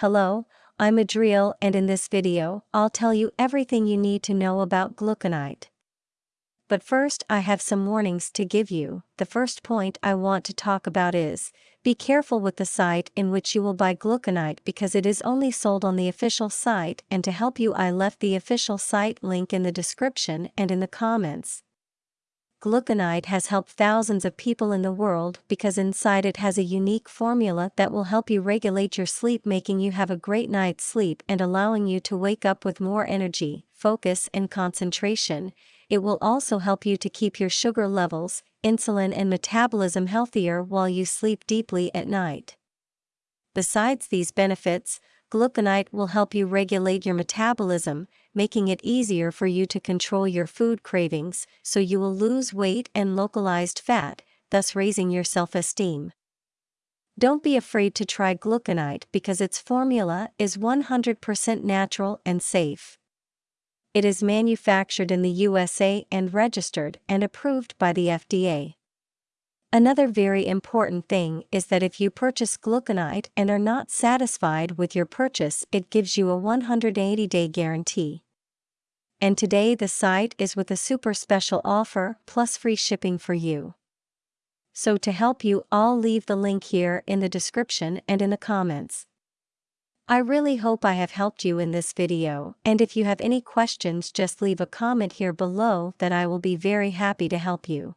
Hello, I'm Adriel and in this video, I'll tell you everything you need to know about gluconite. But first I have some warnings to give you. The first point I want to talk about is, be careful with the site in which you will buy gluconite because it is only sold on the official site and to help you I left the official site link in the description and in the comments. Gluconite has helped thousands of people in the world because inside it has a unique formula that will help you regulate your sleep, making you have a great night's sleep and allowing you to wake up with more energy, focus, and concentration. It will also help you to keep your sugar levels, insulin, and metabolism healthier while you sleep deeply at night. Besides these benefits, gluconite will help you regulate your metabolism, making it easier for you to control your food cravings so you will lose weight and localized fat, thus raising your self esteem. Don't be afraid to try gluconite because its formula is 100% natural and safe. It is manufactured in the USA and registered and approved by the FDA. Another very important thing is that if you purchase gluconite and are not satisfied with your purchase, it gives you a 180 day guarantee. And today the site is with a super special offer plus free shipping for you. So to help you, I'll leave the link here in the description and in the comments. I really hope I have helped you in this video, and if you have any questions just leave a comment here below that I will be very happy to help you.